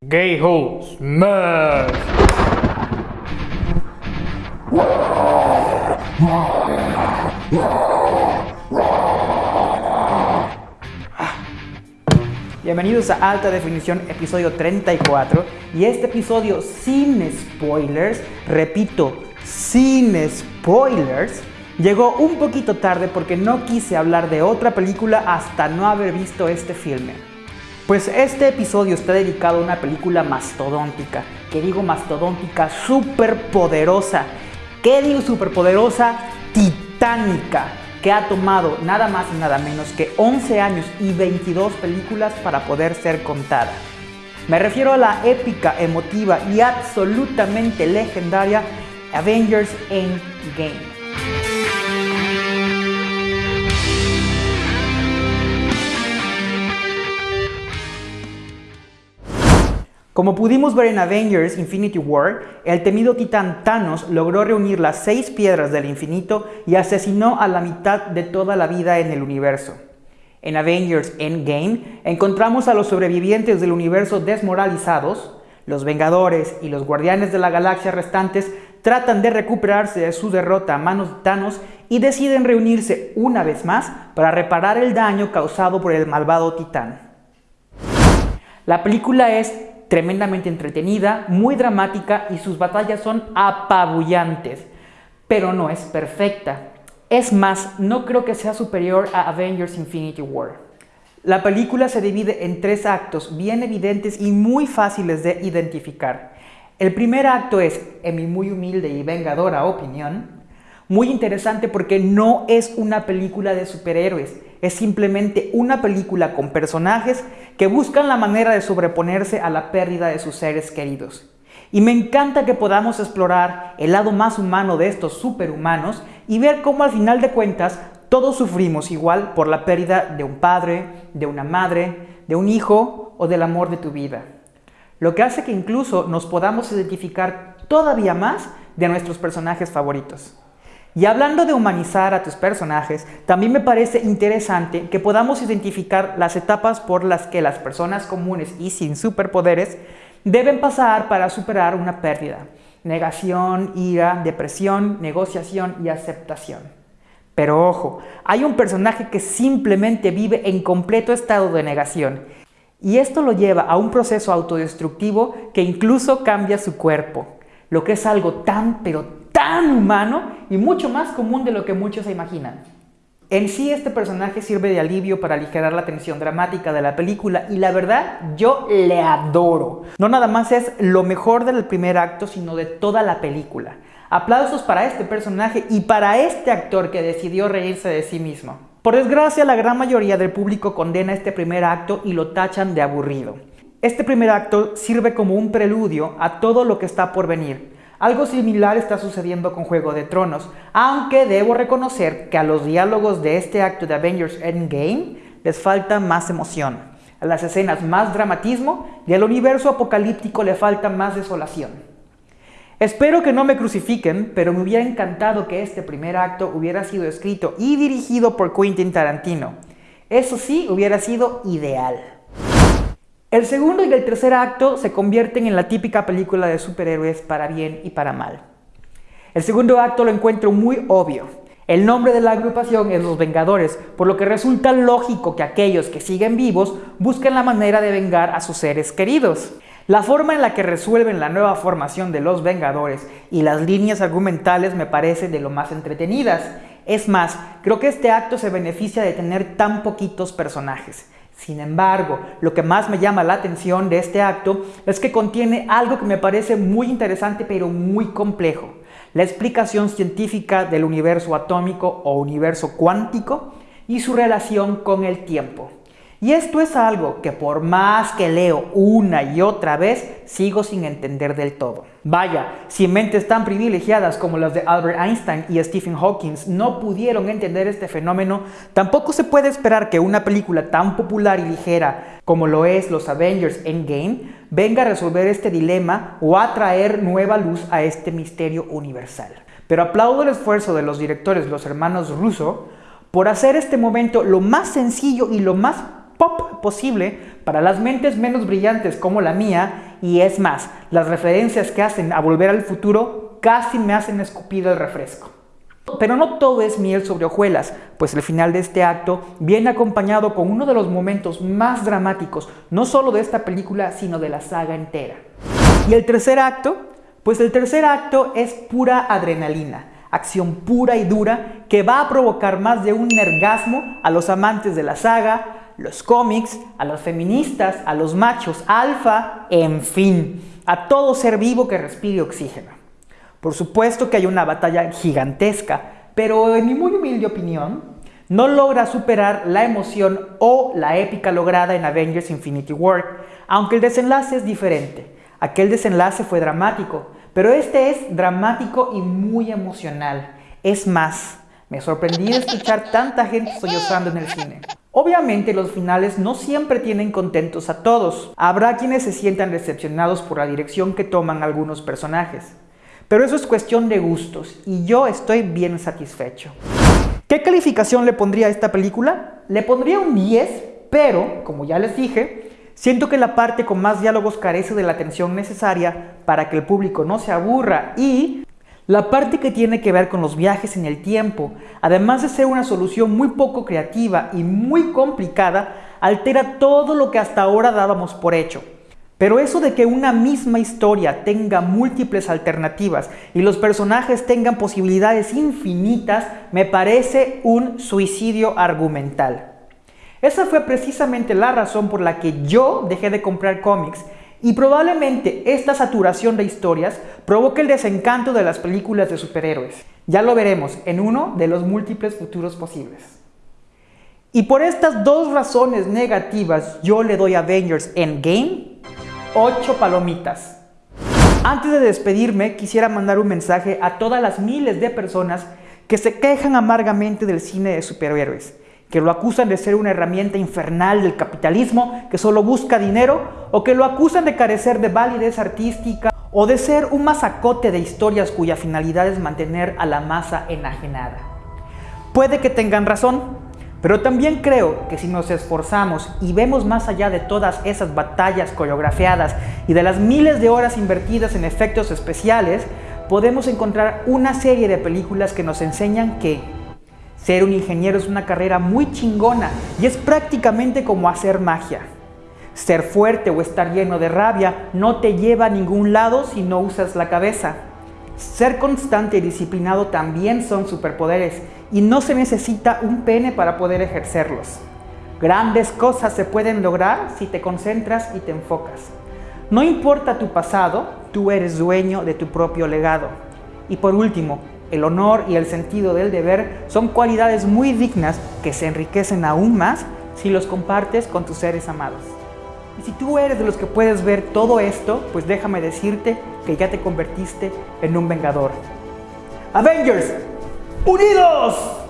Gay Ho Smash. Bienvenidos a Alta Definición, episodio 34. Y este episodio sin spoilers, repito, sin spoilers, llegó un poquito tarde porque no quise hablar de otra película hasta no haber visto este filme. Pues este episodio está dedicado a una película mastodóntica, que digo mastodóntica, súper poderosa. ¿Qué digo súper poderosa? Titánica que ha tomado nada más y nada menos que 11 años y 22 películas para poder ser contada. Me refiero a la épica, emotiva y absolutamente legendaria Avengers Endgame. Como pudimos ver en Avengers Infinity War, el temido titán Thanos logró reunir las seis piedras del infinito y asesinó a la mitad de toda la vida en el universo. En Avengers Endgame encontramos a los sobrevivientes del universo desmoralizados, los Vengadores y los Guardianes de la Galaxia restantes tratan de recuperarse de su derrota a manos de Thanos y deciden reunirse una vez más para reparar el daño causado por el malvado titán. La película es tremendamente entretenida, muy dramática y sus batallas son apabullantes, pero no es perfecta. Es más, no creo que sea superior a Avengers Infinity War. La película se divide en tres actos bien evidentes y muy fáciles de identificar. El primer acto es, en mi muy humilde y vengadora opinión, muy interesante porque no es una película de superhéroes, es simplemente una película con personajes que buscan la manera de sobreponerse a la pérdida de sus seres queridos. Y me encanta que podamos explorar el lado más humano de estos superhumanos y ver cómo al final de cuentas todos sufrimos igual por la pérdida de un padre, de una madre, de un hijo o del amor de tu vida. Lo que hace que incluso nos podamos identificar todavía más de nuestros personajes favoritos. Y hablando de humanizar a tus personajes, también me parece interesante que podamos identificar las etapas por las que las personas comunes y sin superpoderes deben pasar para superar una pérdida. Negación, ira, depresión, negociación y aceptación. Pero ojo, hay un personaje que simplemente vive en completo estado de negación. Y esto lo lleva a un proceso autodestructivo que incluso cambia su cuerpo. Lo que es algo tan pero tan humano y mucho más común de lo que muchos se imaginan. En sí este personaje sirve de alivio para aligerar la tensión dramática de la película y la verdad yo le adoro. No nada más es lo mejor del primer acto sino de toda la película. Aplausos para este personaje y para este actor que decidió reírse de sí mismo. Por desgracia la gran mayoría del público condena este primer acto y lo tachan de aburrido. Este primer acto sirve como un preludio a todo lo que está por venir algo similar está sucediendo con Juego de Tronos, aunque debo reconocer que a los diálogos de este acto de Avengers Endgame les falta más emoción. A las escenas más dramatismo y al universo apocalíptico le falta más desolación. Espero que no me crucifiquen, pero me hubiera encantado que este primer acto hubiera sido escrito y dirigido por Quentin Tarantino. Eso sí, hubiera sido ideal. El segundo y el tercer acto se convierten en la típica película de superhéroes para bien y para mal. El segundo acto lo encuentro muy obvio. El nombre de la agrupación es Los Vengadores, por lo que resulta lógico que aquellos que siguen vivos busquen la manera de vengar a sus seres queridos. La forma en la que resuelven la nueva formación de los Vengadores y las líneas argumentales me parecen de lo más entretenidas. Es más, creo que este acto se beneficia de tener tan poquitos personajes. Sin embargo, lo que más me llama la atención de este acto es que contiene algo que me parece muy interesante pero muy complejo. La explicación científica del universo atómico o universo cuántico y su relación con el tiempo. Y esto es algo que por más que leo una y otra vez, sigo sin entender del todo. Vaya, si mentes tan privilegiadas como las de Albert Einstein y Stephen Hawking no pudieron entender este fenómeno, tampoco se puede esperar que una película tan popular y ligera como lo es los Avengers Endgame venga a resolver este dilema o a traer nueva luz a este misterio universal. Pero aplaudo el esfuerzo de los directores, los hermanos Russo, por hacer este momento lo más sencillo y lo más pop posible para las mentes menos brillantes como la mía, y es más, las referencias que hacen a volver al futuro casi me hacen escupir el refresco. Pero no todo es miel sobre hojuelas, pues el final de este acto viene acompañado con uno de los momentos más dramáticos, no solo de esta película, sino de la saga entera. Y el tercer acto, pues el tercer acto es pura adrenalina, acción pura y dura que va a provocar más de un orgasmo a los amantes de la saga, los cómics, a los feministas, a los machos alfa, en fin, a todo ser vivo que respire oxígeno. Por supuesto que hay una batalla gigantesca, pero en mi muy humilde opinión, no logra superar la emoción o la épica lograda en Avengers Infinity War, aunque el desenlace es diferente. Aquel desenlace fue dramático, pero este es dramático y muy emocional. Es más, me sorprendí de escuchar tanta gente sollozando en el cine. Obviamente los finales no siempre tienen contentos a todos. Habrá quienes se sientan decepcionados por la dirección que toman algunos personajes. Pero eso es cuestión de gustos y yo estoy bien satisfecho. ¿Qué calificación le pondría a esta película? Le pondría un 10, pero, como ya les dije, siento que la parte con más diálogos carece de la atención necesaria para que el público no se aburra y la parte que tiene que ver con los viajes en el tiempo, además de ser una solución muy poco creativa y muy complicada, altera todo lo que hasta ahora dábamos por hecho. Pero eso de que una misma historia tenga múltiples alternativas y los personajes tengan posibilidades infinitas me parece un suicidio argumental. Esa fue precisamente la razón por la que yo dejé de comprar cómics y probablemente esta saturación de historias provoque el desencanto de las películas de superhéroes. Ya lo veremos en uno de los múltiples futuros posibles. Y por estas dos razones negativas yo le doy a Avengers Endgame 8 palomitas. Antes de despedirme quisiera mandar un mensaje a todas las miles de personas que se quejan amargamente del cine de superhéroes que lo acusan de ser una herramienta infernal del capitalismo que solo busca dinero, o que lo acusan de carecer de validez artística, o de ser un masacote de historias cuya finalidad es mantener a la masa enajenada. Puede que tengan razón, pero también creo que si nos esforzamos y vemos más allá de todas esas batallas coreografiadas y de las miles de horas invertidas en efectos especiales, podemos encontrar una serie de películas que nos enseñan que ser un ingeniero es una carrera muy chingona y es prácticamente como hacer magia. Ser fuerte o estar lleno de rabia no te lleva a ningún lado si no usas la cabeza. Ser constante y disciplinado también son superpoderes y no se necesita un pene para poder ejercerlos. Grandes cosas se pueden lograr si te concentras y te enfocas. No importa tu pasado, tú eres dueño de tu propio legado. Y por último, el honor y el sentido del deber son cualidades muy dignas que se enriquecen aún más si los compartes con tus seres amados. Y si tú eres de los que puedes ver todo esto, pues déjame decirte que ya te convertiste en un vengador. Avengers, unidos.